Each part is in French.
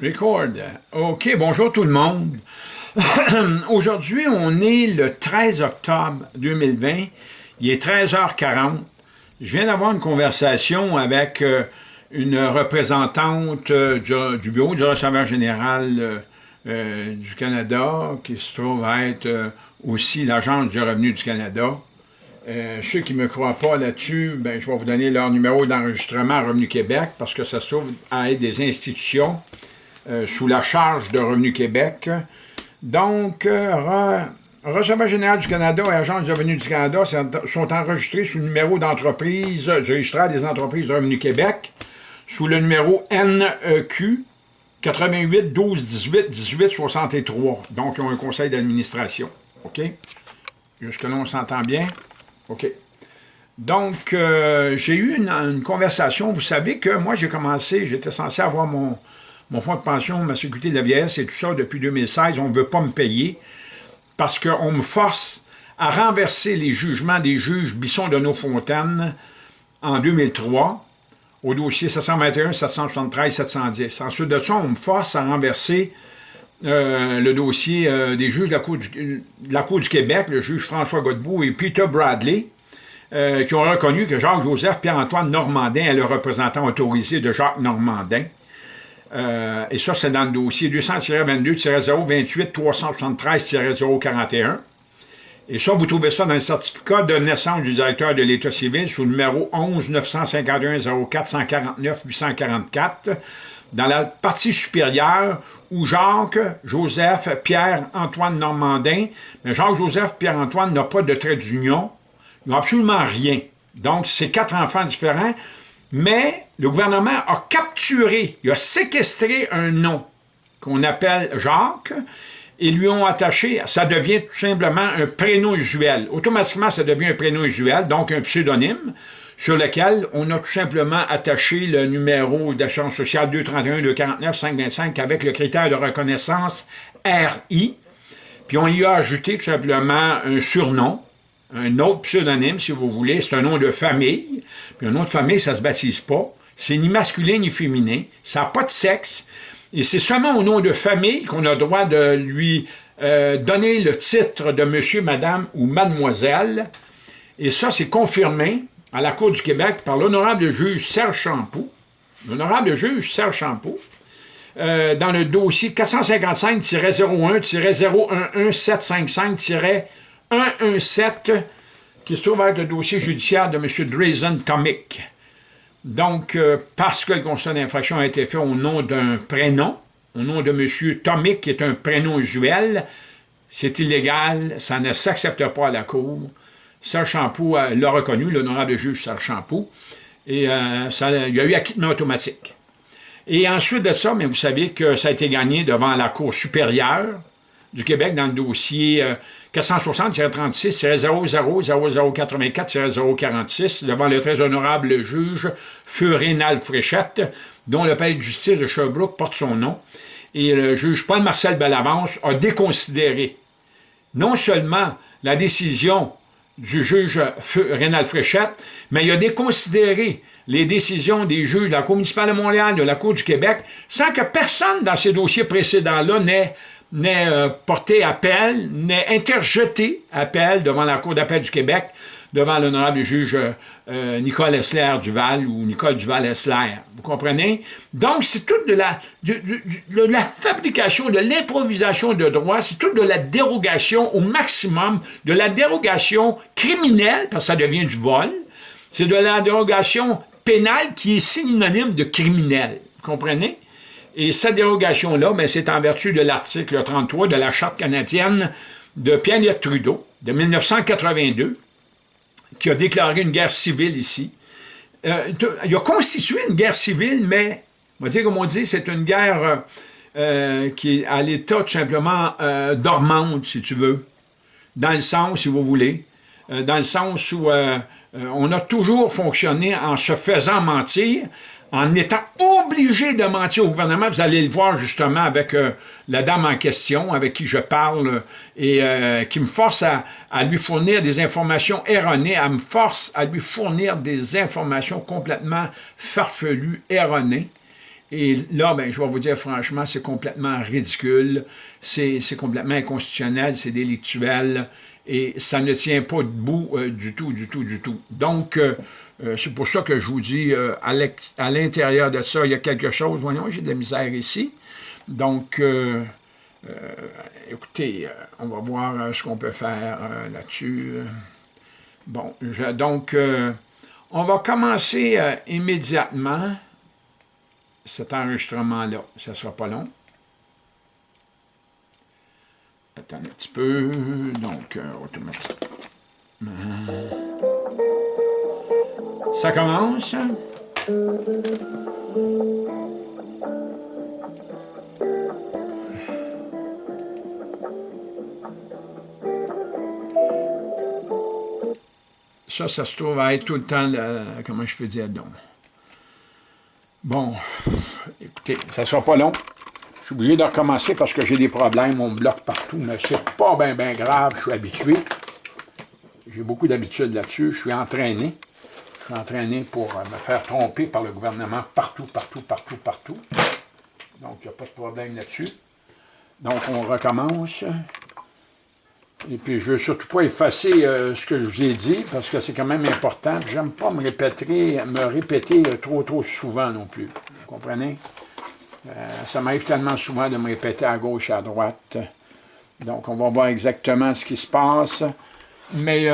Record. OK, bonjour tout le monde. Aujourd'hui, on est le 13 octobre 2020. Il est 13h40. Je viens d'avoir une conversation avec euh, une représentante euh, du, bureau du receveur général euh, du Canada, qui se trouve être aussi l'Agence du revenu du Canada. ceux qui ne me croient pas là-dessus, ben, je vais vous donner leur numéro d'enregistrement à Revenu Québec, parce que ça se trouve à être des institutions euh, sous la charge de Revenu Québec. Donc, euh, général du Canada et Agence du revenu du Canada sont enregistrés sous le numéro d'entreprise du registraire des entreprises de Revenu Québec, sous le numéro NEQ 88 12 18 18 63. Donc, ils ont un conseil d'administration. OK? Jusque-là, on s'entend bien? OK. Donc, euh, j'ai eu une, conversation. Vous savez que moi, j'ai commencé, j'étais censé avoir mon, mon fonds de pension, ma sécurité de la vieillesse et tout ça depuis 2016, on ne veut pas me payer parce qu'on me force à renverser les jugements des juges Bisson de nos Fontaines en 2003 au dossier 721, 773, 710. Ensuite de ça, on me force à renverser euh, le dossier euh, des juges de la, Cour du, Québec, le juge François Godbout et Peter Bradley, euh, qui ont reconnu que Jacques-Joseph Pierre-Antoine Normandin est le représentant autorisé de Jacques Normandin. Euh, et ça, c'est dans le dossier 200-22-028-373-041. Et ça, vous trouvez ça dans le certificat de naissance du directeur de l'État civil sous le numéro 11 951 04 149 844 dans la partie supérieure où Jacques, Joseph, Pierre, Antoine Normandin, mais Jacques, Joseph, Pierre-Antoine n'a pas de trait d'union, ils n'ont absolument rien. Donc, c'est quatre enfants différents, mais le gouvernement a capturé, il a séquestré un nom qu'on appelle Jacques, et lui ont attaché, ça devient tout simplement un prénom usuel. Automatiquement, ça devient un prénom usuel, donc un pseudonyme, sur lequel on a tout simplement attaché le numéro d'assurance sociale 231-249-525 avec le critère de reconnaissance RI, puis on y a ajouté tout simplement un surnom, un autre pseudonyme, si vous voulez, c'est un nom de famille, puis un nom de famille, ça ne se baptise pas, c'est ni masculin ni féminin, ça n'a pas de sexe, et c'est seulement au nom de famille qu'on a le droit de lui euh, donner le titre de monsieur, madame ou mademoiselle, et ça, c'est confirmé à la Cour du Québec par l'honorable juge Serge Champoux, l'honorable juge Serge Champoux, euh, dans le dossier 455-01-011-755- 117 qui se trouve être le dossier judiciaire de M. Drazen Tomic. Donc, euh, parce que le constat d'infraction a été fait au nom d'un prénom, au nom de M. Tomic, qui est un prénom usuel, c'est illégal, ça ne s'accepte pas à la Cour. Serge Champoux euh, l'a reconnu, l'honorable juge Serge Champoux, et euh, ça, il y a eu acquittement automatique. Et ensuite de ça, mais vous savez que ça a été gagné devant la Cour supérieure du Québec dans le dossier 460-36-00-0084-046 devant le très honorable juge Furénal Fréchette, dont le palais de justice de Sherbrooke porte son nom. Et le juge Paul-Marcel Bellavance a déconsidéré non seulement la décision du juge Rénal Fréchette, mais il a déconsidéré les décisions des juges de la Cour municipale de Montréal, de la Cour du Québec, sans que personne dans ces dossiers précédents-là n'ait n'est euh, porté appel, n'est interjeté appel devant la Cour d'appel du Québec, devant l'honorable juge euh, Nicole Essler Duval ou Nicole Duval Essler. Vous comprenez? Donc, c'est toute de la, de, la fabrication, de l'improvisation de droit, c'est toute de la dérogation au maximum, de la dérogation criminelle, parce que ça devient du vol, c'est de la dérogation pénale qui est synonyme de criminel. Vous comprenez? Et cette dérogation-là, ben, c'est en vertu de l'article 33 de la Charte canadienne de Pierre Trudeau, de 1982, qui a déclaré une guerre civile ici. Euh, il a constitué une guerre civile, mais, on va dire comme on dit, c'est une guerre euh, qui est à l'état tout simplement euh, dormante, si tu veux, dans le sens, si vous voulez, dans le sens où on a toujours fonctionné en se faisant mentir, en étant obligé de mentir au gouvernement. Vous allez le voir justement avec euh, la dame en question, avec qui je parle, et euh, qui me force à, lui fournir des informations erronées, elle me force à lui fournir des informations complètement farfelues, erronées. Et là, ben, je vais vous dire franchement, c'est complètement ridicule, c'est complètement inconstitutionnel, c'est délictuel, et ça ne tient pas debout euh, du tout, du tout, du tout. Donc, euh, euh, c'est pour ça que je vous dis, à l'intérieur de ça, il y a quelque chose. Voyons, j'ai de la misère ici. Donc, écoutez, on va voir ce qu'on peut faire là-dessus. Bon, donc, on va commencer immédiatement cet enregistrement-là. Ça ne sera pas long. Attends un petit peu. Donc, euh, automatiquement. Ça commence. Ça, ça se trouve à être tout le temps, comment je peux dire, donc. Bon, écoutez, ça ne sera pas long. Je suis obligé de recommencer parce que j'ai des problèmes, on me bloque partout, mais c'est pas bien grave, je suis habitué. J'ai beaucoup d'habitude là-dessus, je suis entraîné. Entraîné pour euh, me faire tromper par le gouvernement partout, partout, partout, partout. Donc, il n'y a pas de problème là-dessus. Donc, on recommence. Et puis, je ne veux surtout pas effacer euh, ce que je vous ai dit, parce que c'est quand même important. Je n'aime pas me répéter, me répéter euh, trop, trop souvent non plus. Vous comprenez? Ça m'arrive tellement souvent de me répéter à gauche et à droite. Donc, on va voir exactement ce qui se passe. Mais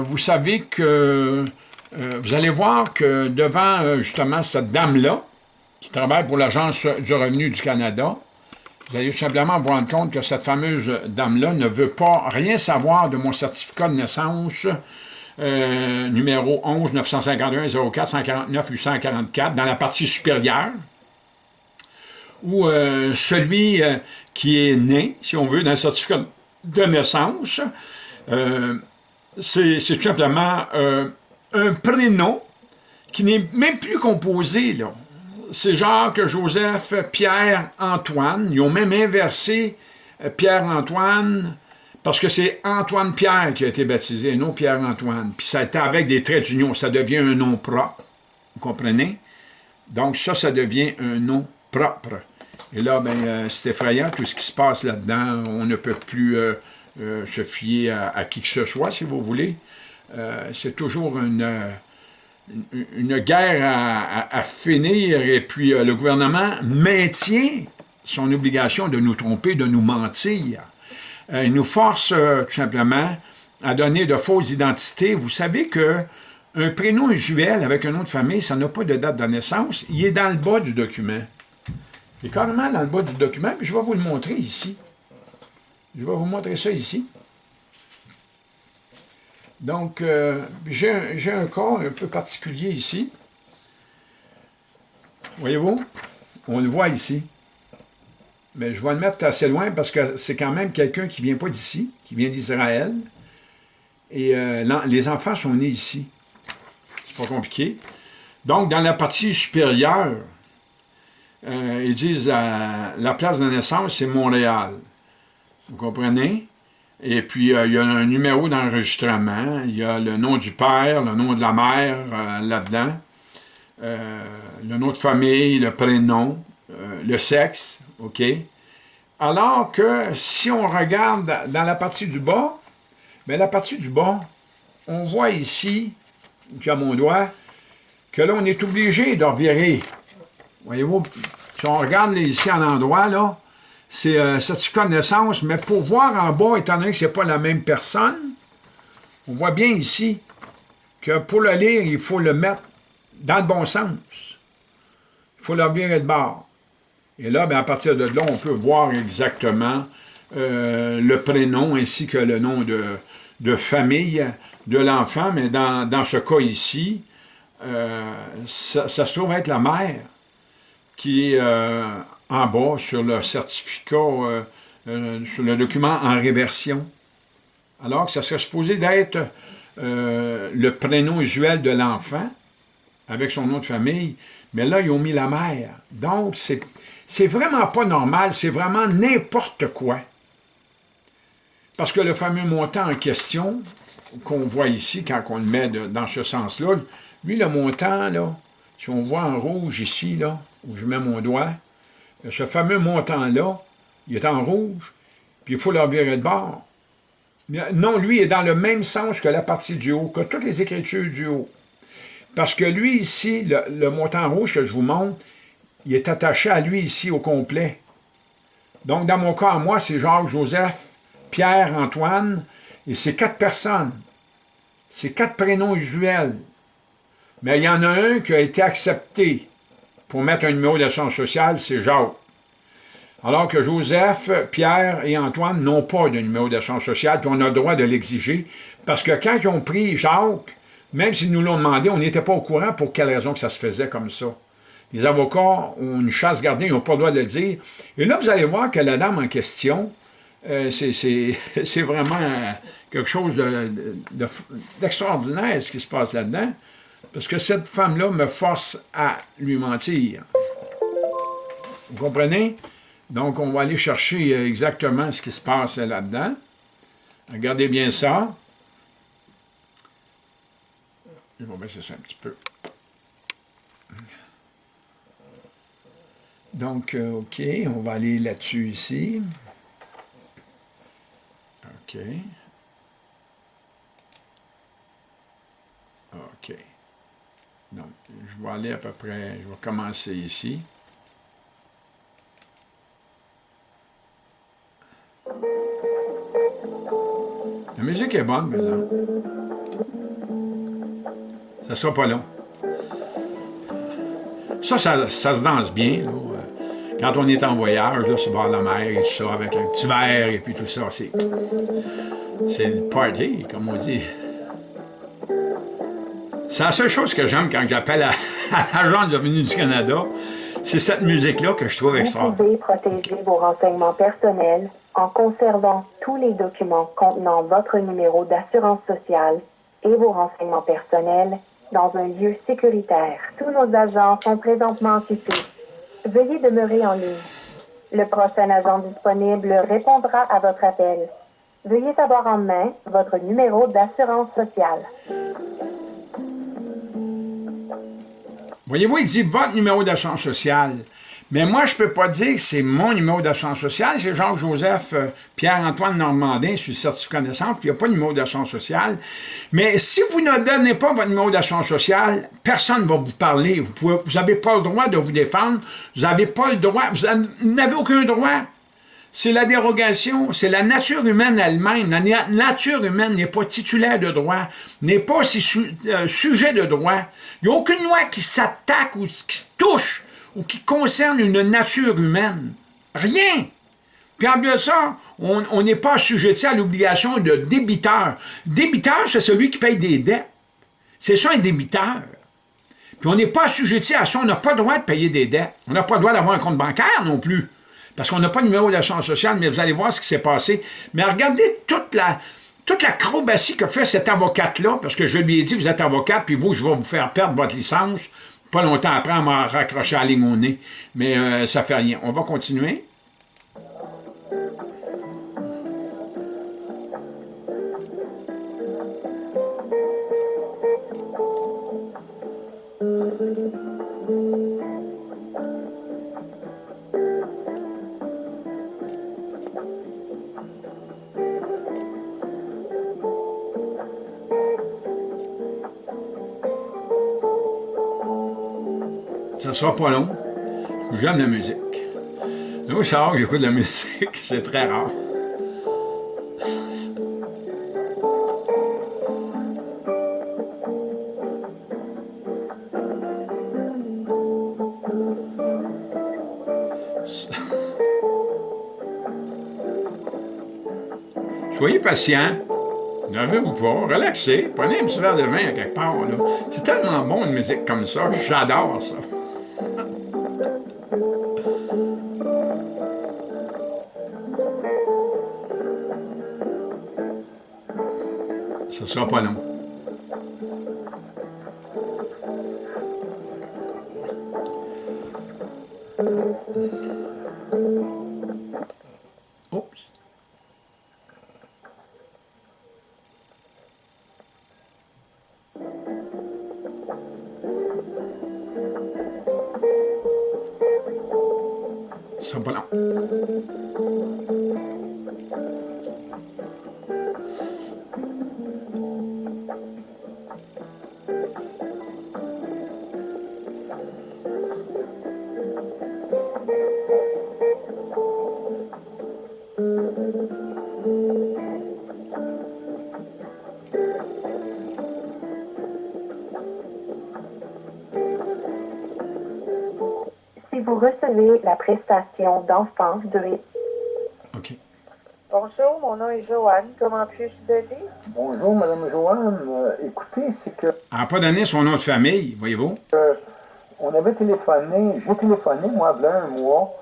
vous savez que vous allez voir que devant, justement, cette dame-là, qui travaille pour l'Agence du revenu du Canada, vous allez simplement vous rendre compte que cette fameuse dame-là ne veut pas rien savoir de mon certificat de naissance euh, numéro 11 951 04 149 844 dans la partie supérieure ou euh, celui euh, qui est né, si on veut, le certificat de naissance, c'est tout simplement un prénom qui n'est même plus composé, c'est Jacques, Joseph, Pierre, Antoine. Ils ont même inversé euh, Pierre-Antoine, parce que c'est Antoine-Pierre qui a été baptisé, non Pierre-Antoine. Puis ça a été avec des traits d'union, ça devient un nom propre. Vous comprenez? Donc ça, ça devient un nom propre. Et là, ben, euh, c'est effrayant, tout ce qui se passe là-dedans. On ne peut plus euh, se fier à, qui que ce soit, si vous voulez. C'est toujours une une guerre à, finir et puis euh, le gouvernement maintient son obligation de nous tromper, de nous mentir. Euh, il nous force euh, tout simplement à donner de fausses identités. Vous savez que un prénom usuel avec un nom de famille, ça n'a pas de date de naissance. Il est dans le bas du document. Il est carrément dans le bas du document, puis je vais vous le montrer ici. Je vais vous montrer ça ici. Donc, euh, j'ai un, cas un peu particulier ici. Voyez-vous? On le voit ici. Mais je vais le mettre assez loin parce que c'est quand même quelqu'un qui ne vient pas d'ici, qui vient d'Israël. Et euh, les enfants sont nés ici. C'est pas compliqué. Donc, dans la partie supérieure, euh, ils disent la place de naissance, c'est Montréal. Vous comprenez? Et puis, euh, il y a un numéro d'enregistrement, il y a le nom du père, le nom de la mère euh, là-dedans, euh, le nom de famille, le prénom, le sexe, OK? Alors que si on regarde dans la partie du bas, mais la partie du bas, on voit ici, qui a mon doigt, que là, on est obligé de revirer. Voyez-vous, si on regarde ici en endroit, là, c'est euh, certificat de naissance, mais pour voir en bas, étant donné que ce n'est pas la même personne, on voit bien ici que pour le lire, il faut le mettre dans le bon sens. Il faut le virer de bord. Et là, bien, à partir de là, on peut voir exactement euh, le prénom ainsi que le nom de, famille de l'enfant, mais dans, ce cas ici, euh, ça, se trouve être la mère qui est en bas sur le certificat, euh, euh, sur le document en réversion. Alors que ça serait supposé d'être euh, le prénom usuel de l'enfant, avec son nom de famille, mais là, ils ont mis la mère. Donc, c'est vraiment pas normal, c'est vraiment n'importe quoi. Parce que le fameux montant en question, qu'on voit ici, quand on le met dans ce sens-là, lui, le montant, si on voit en rouge ici, là, où je mets mon doigt, ce fameux montant-là, il est en rouge, puis il faut le virer de bord. Non, lui est dans le même sens que la partie du haut, que toutes les écritures du haut. Parce que lui, ici, le, montant rouge que je vous montre, il est attaché à lui ici au complet. Donc, dans mon cas, moi, c'est Jacques, Joseph, Pierre, Antoine, et c'est quatre personnes. C'est quatre prénoms usuels. Mais il y en a un qui a été accepté pour mettre un numéro d'assurance sociale, c'est Jacques. Alors que Joseph, Pierre et Antoine n'ont pas de numéro d'assurance sociale, puis on a le droit de l'exiger, parce que quand ils ont pris Jacques, même s'ils nous l'ont demandé, on n'était pas au courant pour quelle raison que ça se faisait comme ça. Les avocats ont une chasse gardée, ils n'ont pas le droit de le dire. Et là, vous allez voir que la dame en question, euh, c'est vraiment quelque chose d'extraordinaire, de, ce qui se passe là-dedans, parce que cette femme-là me force à lui mentir. Vous comprenez? Donc, on va aller chercher euh, exactement ce qui se passe là-dedans. Regardez bien ça. Je vais baisser ça un petit peu. Donc, euh, OK, on va aller là-dessus ici. OK. OK. Je vais aller à peu près, je vais commencer ici. La musique est bonne, maintenant. Ça sera pas long. Ça, ça, se danse bien, Quand on est en voyage, là, sur bord de la mer et tout ça, avec un petit verre et puis tout ça, c'est... C'est le party, comme on dit. C'est la seule chose que j'aime quand j'appelle à, l'agent de revenu du Canada, c'est cette musique-là que je trouve extraordinaire. Vous pouvez protéger vos renseignements personnels en conservant tous les documents contenant votre numéro d'assurance sociale et vos renseignements personnels dans un lieu sécuritaire. Tous nos agents sont présentement occupés. Veuillez demeurer en ligne. Le prochain agent disponible répondra à votre appel. Veuillez avoir en main votre numéro d'assurance sociale. Voyez-vous, il dit votre numéro d'assurance sociale. Mais moi, je ne peux pas dire que c'est mon numéro d'assurance sociale, c'est Jacques-Joseph euh, Pierre-Antoine Normandin, je suis certificat naissance, puis il n'y a pas de numéro d'assurance sociale. Mais si vous ne donnez pas votre numéro d'assurance sociale, personne ne va vous parler. Vous n'avez pas le droit de vous défendre, vous n'avez pas le droit, vous n'avez aucun droit. C'est la dérogation, c'est la nature humaine elle-même. La nature humaine n'est pas titulaire de droit, n'est pas euh, sujet de droit. Il n'y a aucune loi qui s'attaque ou qui touche ou qui concerne une nature humaine. Rien. Puis en plus de ça, on n'est pas assujetti à l'obligation de débiteur. Débiteur, c'est celui qui paye des dettes. C'est ça un débiteur. Puis on n'est pas assujetti à ça, on n'a pas le droit de payer des dettes. On n'a pas le droit d'avoir un compte bancaire non plus. Parce qu'on n'a pas de numéro d'assurance sociale, mais vous allez voir ce qui s'est passé. Mais regardez toute la, toute l'acrobatie que fait cette avocate-là, parce que je lui ai dit, vous êtes avocate, puis vous, je vais vous faire perdre votre licence, pas longtemps après, on m'a raccroché à la nez. Mais euh, ça fait rien. On va continuer. Ça sera pas long. J'aime la musique. Moi, je que j'écoute de la musique, c'est très rare. Soyez patient. N'avez-vous pas, relaxez, prenez un petit verre de vin à quelque part. C'est tellement bon une musique comme ça, j'adore ça. Ce sera Si vous recevez la prestation d'enfance de OK. Bonjour, mon nom est Joanne. Comment puis-je vous aider? Bonjour, Madame Joanne. Euh, écoutez, c'est que Elle n'a pas donné son nom de famille, voyez-vous. euh, on avait téléphoné, j'ai téléphoné, moi, il y a un mois,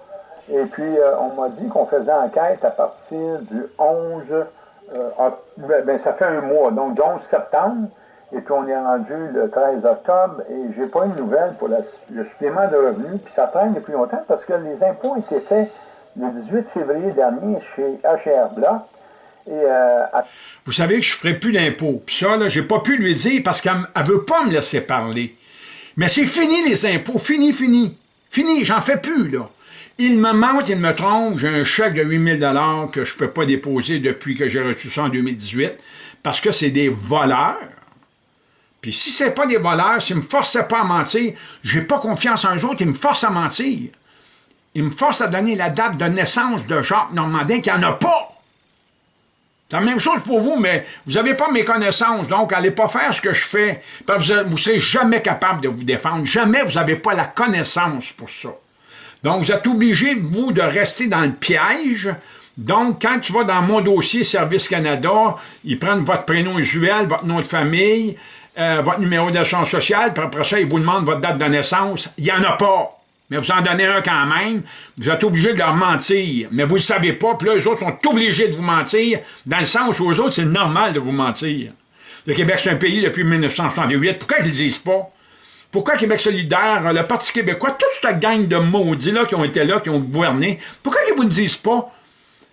et puis euh, on m'a dit qu'on faisait enquête à partir du 11, euh, ben, ben, ça fait un mois, donc du 11 septembre, et puis on est rendu le 13 octobre, et j'ai pas eu de nouvelles pour le supplément de revenus, puis ça traîne depuis longtemps parce que les impôts été faits le 18 février dernier chez HR Block, et euh, Vous savez que je ne ferai plus d'impôts. Puis ça, là, j'ai pas pu lui dire parce qu'elle ne veut pas me laisser parler. Mais c'est fini les impôts, fini, fini. Fini, j'en fais plus, là. Il me ment, il me trompe, j'ai un chèque de 8 000 que je ne peux pas déposer depuis que j'ai reçu ça en 2018, parce que c'est des voleurs. Puis si c'est pas des voleurs, s'ils ne me forçaient pas à mentir, j'ai pas confiance en eux autres, ils me forcent à mentir. Ils me forcent à donner la date de naissance de Jacques Normandin, qu'il n'y en a pas. C'est la même chose pour vous, mais vous n'avez pas mes connaissances, donc allez pas faire ce que je fais. Vous ne serez jamais capable de vous défendre. Jamais vous n'avez pas la connaissance pour ça. Donc, vous êtes obligé, vous, de rester dans le piège. Donc, quand tu vas dans mon dossier Service Canada, ils prennent votre prénom usuel, votre nom de famille, euh, votre numéro d'assurance sociale, puis après ça, ils vous demandent votre date de naissance. Il n'y en a pas. Mais vous en donnez un quand même. Vous êtes obligé de leur mentir. Mais vous ne le savez pas. Puis là, les autres sont obligés de vous mentir, dans le sens où aux autres, c'est normal de vous mentir. Le Québec, c'est un pays depuis 1968. Pourquoi ils ne le disent pas? Pourquoi Québec solidaire, le Parti québécois, toute cette gang de maudits là, qui ont été là, qui ont gouverné, pourquoi ils ne vous disent pas?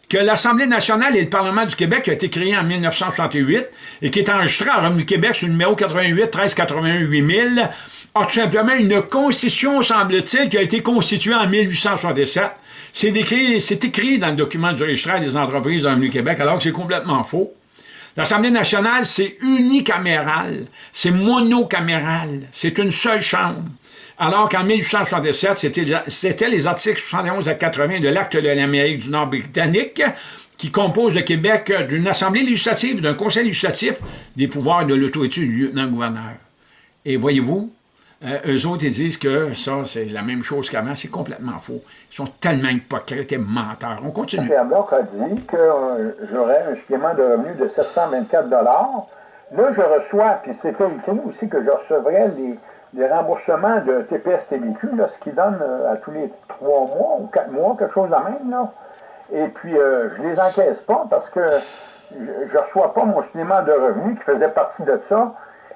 Que l'Assemblée nationale et le Parlement du Québec a été créé en 1968 et qui est enregistré en Revenu Québec sur le numéro 88 13 81 8000 a tout simplement une constitution, semble-t-il, qui a été constituée en 1867. C'est écrit, c'est écrit dans le document du registraire des entreprises de Revenu Québec, alors que c'est complètement faux. L'Assemblée nationale, c'est unicaméral, c'est monocaméral, c'est une seule chambre. Alors qu'en 1867, c'était c'était les articles 71 à 80 de l'Acte de l'Amérique du Nord britannique qui compose le Québec d'une assemblée législative, d'un conseil législatif, des pouvoirs de l'autorité du lieutenant-gouverneur. Et voyez-vous, euh, eux autres, disent que ça, c'est la même chose qu'avant. C'est complètement faux. Ils sont tellement hypocrites et menteurs. On continue. Block a dit que euh, j'aurais un supplément de revenus de 724 Là, je reçois, puis c'est écrit aussi que je recevrais les, les remboursements de TPS-TVQ, ce qui donne euh, à tous les trois mois ou quatre mois, quelque chose de même. Là. Et puis, euh, je les encaisse pas parce que je ne reçois pas mon supplément de revenus qui faisait partie de ça.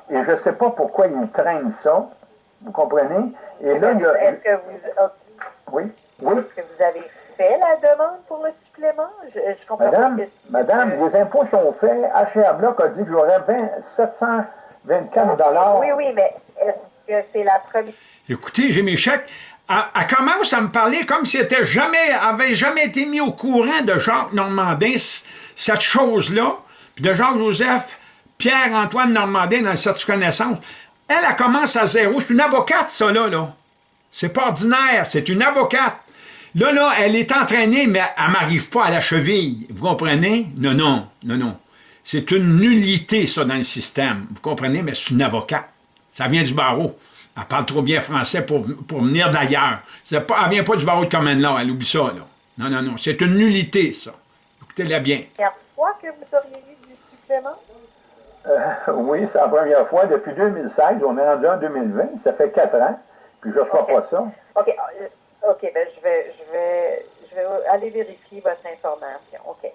Et je ne sais pas pourquoi ils traînent ça. Vous comprenez? Et là, il y a... Est-ce que vous, Oui, oui. est-ce que vous avez fait la demande pour le supplément? Je, je comprends Madame, pas. que- madame, les impôts sont faits. HR Block a dit que j'aurais 20 724 dollars. Oui, oui, mais est-ce Écoutez, j'ai mes chèques. Elle, elle commence à me parler comme si elle jamais, avait jamais été mis au courant de Jacques Normandin, cette chose-là, puis de Jacques-Joseph, Pierre-Antoine Normandin dans le certificat de naissance. Elle, elle commence à zéro. C'est une avocate, ça, là. là. C'est pas ordinaire, c'est une avocate. Là, là, elle est entraînée, mais elle m'arrive pas à la cheville. Vous comprenez? Non, non, non, non. C'est une nullité, ça, dans le système. Vous comprenez? Mais c'est une avocate. Ça vient du barreau. Elle parle trop bien français pour, pour venir d'ailleurs. C'est Pas, elle vient pas du barreau de Common Law, elle oublie ça, là. Non, non, non. C'est une nullité, ça. Écoutez-la bien. première fois que vous auriez eu du supplément? Euh, oui, c'est la première fois depuis 2016. On est rendu en 2020. Ça fait quatre ans. Puis je ne reçois pas ça. OK, euh, OK, ben je vais, je vais, je vais aller vérifier votre information. OK.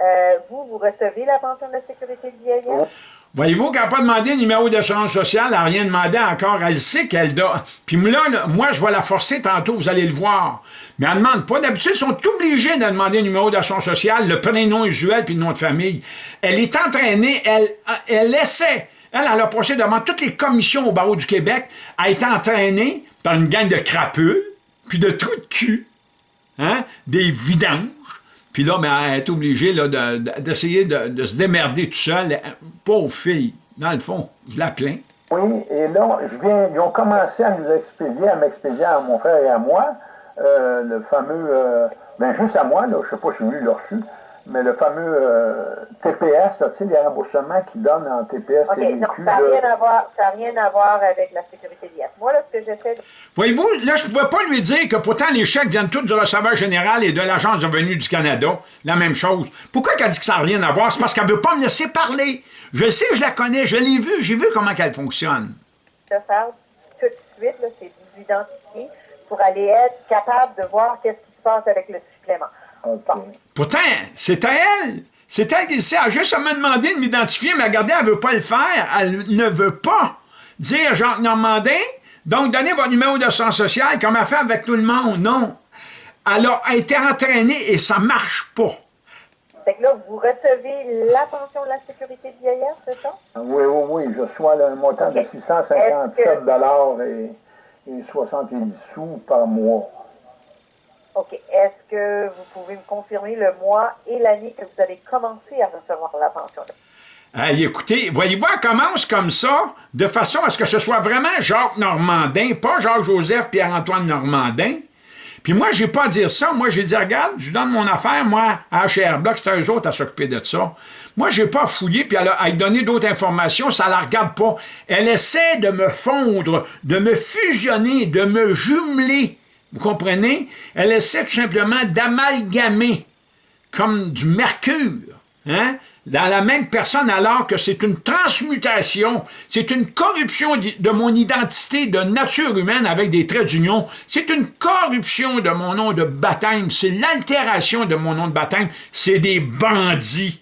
Euh, vous, vous recevez la pension de sécurité de vieillesse? Voyez-vous qu'elle n'a pas demandé le numéro d'assurance sociale, elle n'a rien demandé encore. Elle sait qu'elle doit. Puis là, moi, je vais la forcer tantôt, vous allez le voir. Mais elle ne demande pas. D'habitude, ils sont obligés de demander le numéro d'assurance sociale, le prénom usuel puis le nom de famille. Elle est entraînée, elle, elle essaie. Elle, elle a passé devant toutes les commissions au barreau du Québec, a été entraînée par une gang de crapules, puis de trous de cul. Hein? des vidanges. Puis là, ben, elle est obligée d'essayer de, de se démerder tout seul. Pauvre fille, dans le fond, je la plains. Oui, et là, je viens, ils ont commencé à nous expédier, à m'expédier à mon frère et à moi, euh, le fameux, euh, ben juste à moi, là, je sais pas si lui l'a reçu, mais le fameux euh, TPS, tu sais, les remboursements qu'ils donnent en TPS, OK, TVQ, non, ça n'a rien, à voir- ça a rien à voir avec la sécurité d'IS. Moi, là, ce que j'essaie de Voyez-vous, là, je ne pouvais pas lui dire que pourtant les chèques viennent tous du receveur général et de l'Agence de revenus du Canada. La même chose. Pourquoi qu'elle dit que ça n'a rien à voir? C'est parce qu'elle ne veut pas me laisser parler. Je sais, je la connais, je l'ai vue, j'ai vu comment qu'elle fonctionne. faire tout de suite, là, c'est de vous identifier pour aller être capable de voir qu'est-ce qui se passe avec le supplément. Pourtant, c'est à elle. C'est elle qui sait. Elle a juste à me demander de m'identifier, mais regardez, elle ne veut pas le faire. Elle ne veut pas dire Jean Normandin, donc donnez votre numéro de sang social comme elle fait avec tout le monde? Non. Elle a été entraînée et ça ne marche pas. Fait que là, vous recevez la pension de la sécurité de vieillesse, c'est ça? Oui, oui, oui, je reçois là, un montant de Ok. 657 Est-ce dollars et, et 70 sous par mois. OK. Est-ce que vous pouvez me confirmer le mois et l'année que vous avez commencé à recevoir la pension? Hey, écoutez, voyez-vous, elle commence comme ça, de façon à ce que ce soit vraiment Jacques Normandin, pas Jacques-Joseph Pierre-Antoine Normandin. Puis moi, j'ai pas à dire ça. Moi, j'ai dit, regarde, je donne mon affaire, moi, à HR Block, c'est eux autres à s'occuper de ça. Moi, j'ai pas fouillé, puis elle a, donner d'autres informations, ça la regarde pas. Elle essaie de me fondre, de me fusionner, de me jumeler. Vous comprenez? Elle essaie tout simplement d'amalgamer comme du mercure, hein, dans la même personne, alors que c'est une transmutation, c'est une corruption de mon identité de nature humaine avec des traits d'union, c'est une corruption de mon nom de baptême, c'est l'altération de mon nom de baptême, c'est des bandits.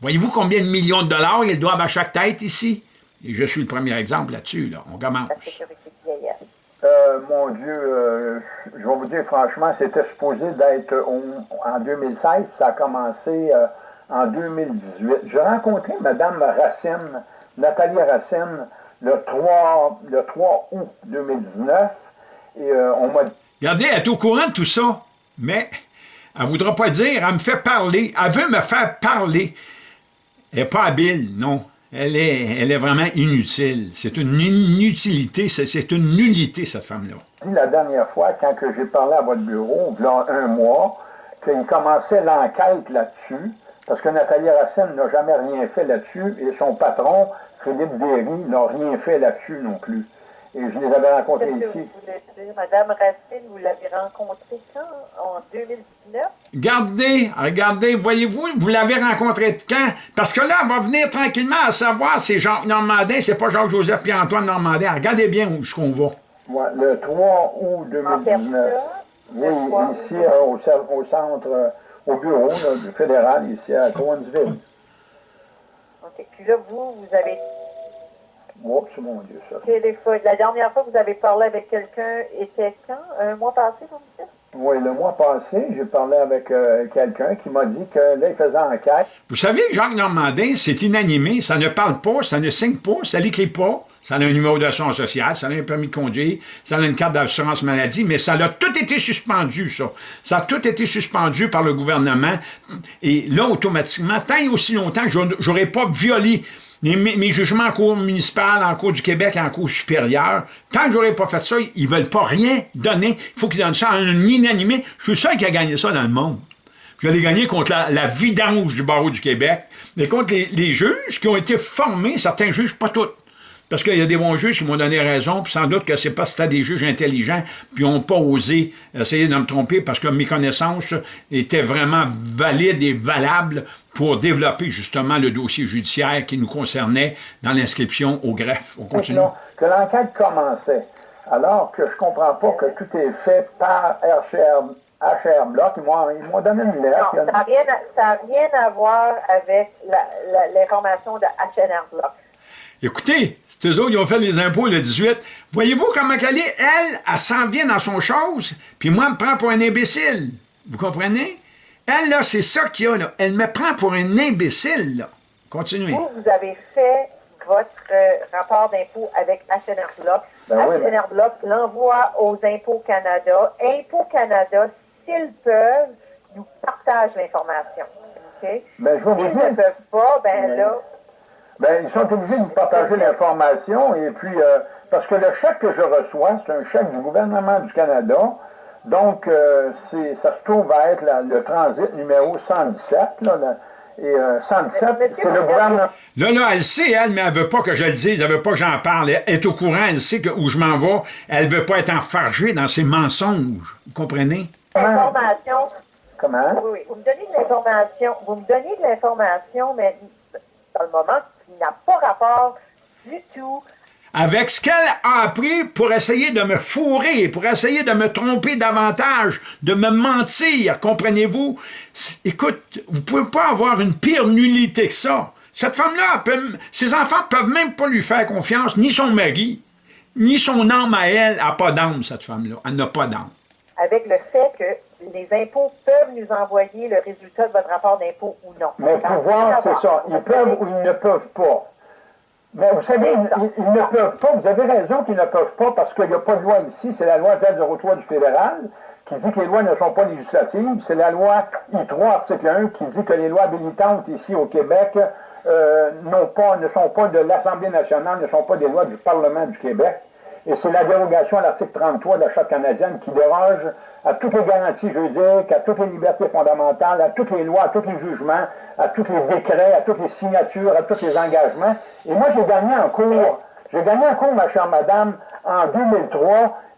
Voyez-vous combien de millions de dollars ils doivent à chaque tête ici? Et je suis le premier exemple là-dessus, là. On commence. La sécurité de vieillesse. Euh, mon Dieu, euh, je vais vous dire franchement, c'était supposé d'être en 2016, ça a commencé euh, en 2018. J'ai rencontré Mme Racine, Nathalie Racine, le 3, le 3 août 2019, et on m'a Regardez, elle est au courant de tout ça, mais elle ne voudra pas dire, elle me fait parler, elle veut me faire parler. Elle n'est pas habile, non. Elle est, elle est vraiment inutile. C'est une inutilité, c'est une nullité, cette femme-là. la dernière fois, quand j'ai parlé à votre bureau, il y a un mois, qu'il commençait l'enquête là-dessus, parce que Nathalie Racine n'a jamais rien fait là-dessus, et son patron, Philippe Derry, n'a rien fait là-dessus non plus. Et je les avais rencontrés ici. vous dire? Madame Racine, vous l'avez rencontrée quand? En 2019? Regardez, regardez, voyez-vous, vous l'avez rencontré quand? Parce que là, elle va venir tranquillement à savoir c'est Jacques Normandin, c'est pas Jacques-Joseph Pierre-Antoine Normandin. Regardez bien où jusqu'on va. Ouais, le 3 août En 2019. personne? Oui, ici euh, au, centre, euh, au bureau là, du fédéral, ici à Cowansville. OK. Puis là, vous, vous avez Oh, c'est mon Dieu, ça. téléphoné. La dernière fois que vous avez parlé avec quelqu'un était quand? Un mois passé, vous me dites? Oui, le mois passé, j'ai parlé avec euh, quelqu'un qui m'a dit que là, il faisait enquête. Vous savez que Jacques Normandin, c'est inanimé, ça ne parle pas, ça ne signe pas, ça n'écrit pas, ça a un numéro d'assurance sociale, ça a un permis de conduire, ça a une carte d'assurance maladie, mais ça a tout été suspendu, ça. Ça a tout été suspendu par le gouvernement. Et là, automatiquement, tant et aussi longtemps que je n'aurais pas violé mes, jugements en cour municipale, en cour du Québec en cour supérieure, tant que j'aurais pas fait ça, ils veulent pas rien donner. Il faut qu'ils donnent ça à un inanimé. Je suis sûr qui a gagné ça dans le monde. Je l'ai gagné contre la, la vidange du barreau du Québec, mais contre les, les juges qui ont été formés, certains juges, pas tous. Parce qu'il y a des bons juges qui m'ont donné raison, puis sans doute que c'est pas c'était des juges intelligents, puis n'ont pas osé essayer de me tromper parce que mes connaissances étaient vraiment valides et valables pour développer justement le dossier judiciaire qui nous concernait dans l'inscription au greffe. On continue. Non, que l'enquête commençait. Alors que je comprends pas que tout est fait par HR, HR Block. Ils m'ont, ils m'ont donné une lettre. Non, ça n'a rien, rien à voir avec l'information de HNR Block. Écoutez, c'est eux autres qui ont fait les impôts le 18. Voyez-vous comment elle est? Elle, elle s'en vient dans son chose, puis moi, elle me prend pour un imbécile. Vous comprenez? Elle, là, c'est ça qu'il y a, là. Elle me prend pour un imbécile, là. Continuez. Vous, vous avez fait votre euh, rapport d'impôt avec HNR Block. Ben oui, Block l'envoie aux Impôts Canada. Impôts Canada s'ils peuvent, nous partagent l'information. OK? Ben, je vais vous S'ils ne peuvent pas, ben là, Ben, ils sont obligés de nous partager l'information et puis, euh, parce que le chèque que je reçois, c'est un chèque du gouvernement du Canada. Donc, euh, ça se trouve à être la- le transit numéro 117. Là, la- et euh, 117, Mais- mais c'est le gouvernement. Là, là, elle sait, elle, mais elle veut pas que je le dise, elle veut pas que j'en parle. Elle est au courant, elle sait que où je m'en vais. Elle veut pas être enfargée dans ses mensonges. Vous comprenez? l'information, Comment? oui, oui, vous me donnez de l'information, vous me donnez de l'information, mais dans le moment, n'a pas rapport du tout Avec ce qu'elle a appris pour essayer de me fourrer, pour essayer de me tromper davantage, de me mentir, comprenez-vous? Écoute, vous pouvez pas avoir une pire nullité que ça. Cette femme-là, ses enfants peuvent même pas lui faire confiance, ni son mari, ni son âme à elle. Elle n'a pas d'âme, cette femme-là. Elle n'a pas d'âme. avec le fait que les impôts peuvent nous envoyer le résultat de votre rapport d'impôt ou non. Mais pouvoir, c'est ça. Ils peuvent ou ils ne peuvent pas. Mais vous savez, ils, ils ne peuvent pas. Vous avez raison qu'ils ne peuvent pas parce qu'il n'y a pas de loi ici. C'est la loi Z03 du fédéral qui dit que les lois ne sont pas législatives. C'est la loi I3, article 1, qui dit que les lois habilitantes ici au Québec euh, pas, ne sont pas de l'Assemblée nationale, ne sont pas des lois du Parlement du Québec. Et c'est la dérogation à l'article 33 de la Charte canadienne qui déroge à toutes les garanties juridiques, à toutes les libertés fondamentales, à toutes les lois, à tous les jugements, à tous les décrets, à toutes les signatures, à tous les engagements. Et moi, j'ai gagné en cours. J'ai gagné en cours, ma chère madame, en 2003,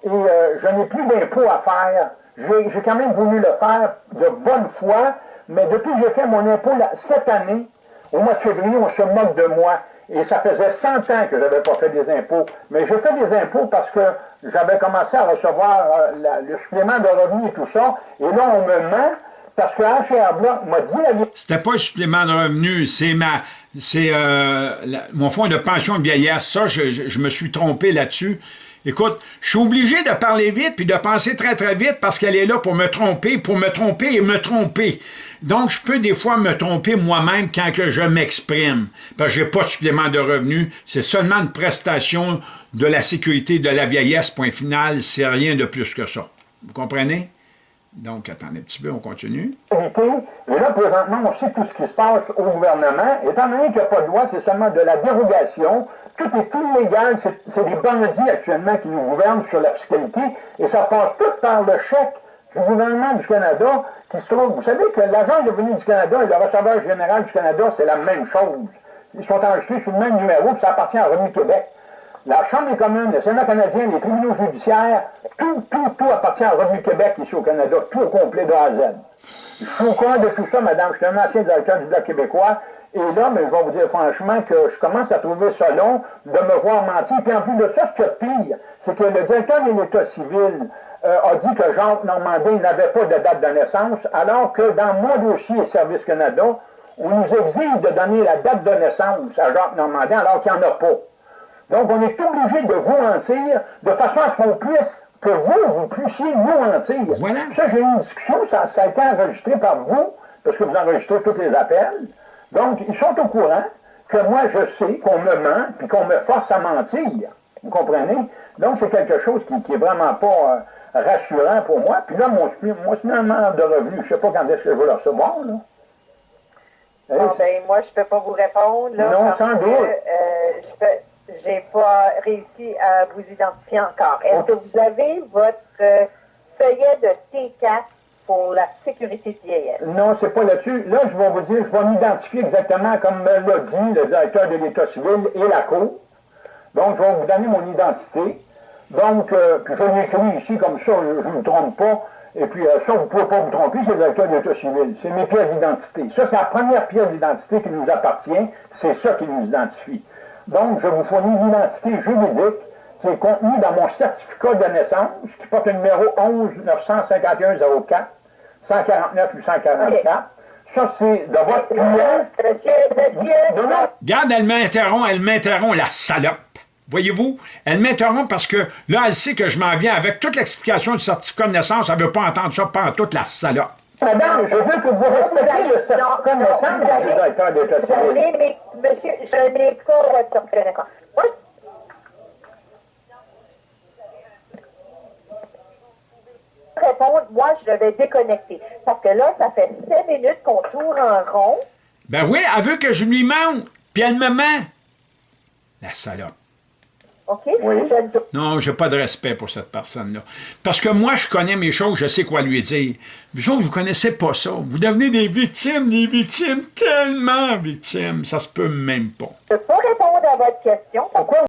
et euh, je n'ai plus d'impôts à faire. J'ai quand même voulu le faire de bonne foi, mais depuis que j'ai fait mon impôt cette année, au mois de février, on se moque de moi. Et ça faisait 100 ans que je n'avais pas fait des impôts. Mais j'ai fait des impôts parce que j'avais commencé à recevoir euh, le supplément de revenus et tout ça. Et là, on me ment parce que HR Bloch m'a dit. C'était pas un supplément de revenu, c'est ma, c'est euh, mon fonds de pension de vieillesse. Ça, je, je- je me suis trompé là-dessus. Écoute, je suis obligé de parler vite puis de penser très très vite parce qu'elle est là pour me tromper, pour me tromper et me tromper. Donc, je peux des fois me tromper moi-même quand que je m'exprime. Parce que j'ai pas de supplément de revenu. C'est seulement une prestation de la sécurité de la vieillesse, point final. C'est rien de plus que ça. Vous comprenez? Donc, attendez un petit peu, on continue. Et là, présentement, on sait tout ce qui se passe au gouvernement. Étant donné qu'il n'y a pas de loi, c'est seulement de la dérogation. Tout est illégal. C'est des bandits actuellement qui nous gouvernent sur la fiscalité. Et ça passe tout par le chèque du gouvernement du Canada qui se trouve. Vous savez que l'agent de revenu du Canada et le receveur général du Canada, c'est la même chose. Ils sont enregistrés sur le même numéro, puis ça appartient à Revenu Québec. La Chambre des communes, le Sénat canadien, les tribunaux judiciaires, tout, tout, tout appartient à Revenu Québec ici au Canada, tout au complet de A à Z. Je suis au courant de tout ça, madame. Je suis un ancien directeur du Bloc québécois. Et là, mais je vais vous dire franchement que je commence à trouver ça long de me voir mentir. Puis en plus de ça, ce qui est pire, c'est que le directeur de l'État civil euh, a dit que Jacques Normandin n'avait pas de date de naissance, alors que dans mon dossier Service Canada, on nous exige de donner la date de naissance à Jacques Normandin, alors qu'il n'y en a pas. Donc, on est obligé de vous mentir de façon à ce qu'on puisse, que vous, vous puissiez nous mentir. Voilà. Ça, j'ai eu une discussion, ça, ça a été enregistré par vous, parce que vous enregistrez tous les appels. Donc, ils sont au courant que moi, je sais qu'on me ment, puis qu'on me force à mentir. Vous comprenez? Donc, c'est quelque chose qui, qui est vraiment pas euh, rassurant pour moi. Puis là, mon, mon supplément de revenus, je sais pas quand est-ce que je vais le recevoir, là. Bon, c'est- ben, moi, je peux pas vous répondre, là. Non, sans doute. euh, je j'ai pas réussi à vous identifier encore. Est-ce que vous avez votre euh, feuillet de T4 pour la sécurité de vieillesse? Non, c'est pas là-dessus. Là, je vais vous dire, je vais m'identifier exactement comme me l'a dit le directeur de l'État civil et la Cour. Donc, je vais vous donner mon identité. Donc, euh, puis je l'ai écrit ici comme ça, je ne me trompe pas. Et puis, euh, ça, vous ne pouvez pas vous tromper, c'est le directeur de l'État civil. C'est mes pièces d'identité. Ça, c'est la première pièce d'identité qui nous appartient. C'est ça qui nous identifie. Donc, je vous fournis l'identité juridique qui est contenue dans mon certificat de naissance, qui porte le numéro 11 951 04 149 844. Ça, c'est de votre client. Non, non, Regarde, elle m'interrompt, elle m'interrompt, la salope. Voyez-vous? Elle m'interrompt parce que là, elle sait que je m'en viens avec toute l'explication du certificat de naissance. Elle ne veut pas entendre ça par toute la salope. Madame, je veux que vous respectiez le certificat de naissance avez, mais, monsieur, je n'ai pas votre certificat de naissance. Moi, répondre, moi, je vais déconnecter. Parce que là, ça fait cinq minutes qu'on tourne en rond. Ben oui, elle veut que je lui mente, puis elle me ment. La salope. OK? Oui. Non, j'ai pas de respect pour cette personne-là. Parce que moi, je connais mes choses, je sais quoi lui dire. Vous autres, vous connaissez pas ça. Vous devenez des victimes, des victimes, tellement victimes, ça se peut même pas. je ne peux pas répondre à votre question. Pourquoi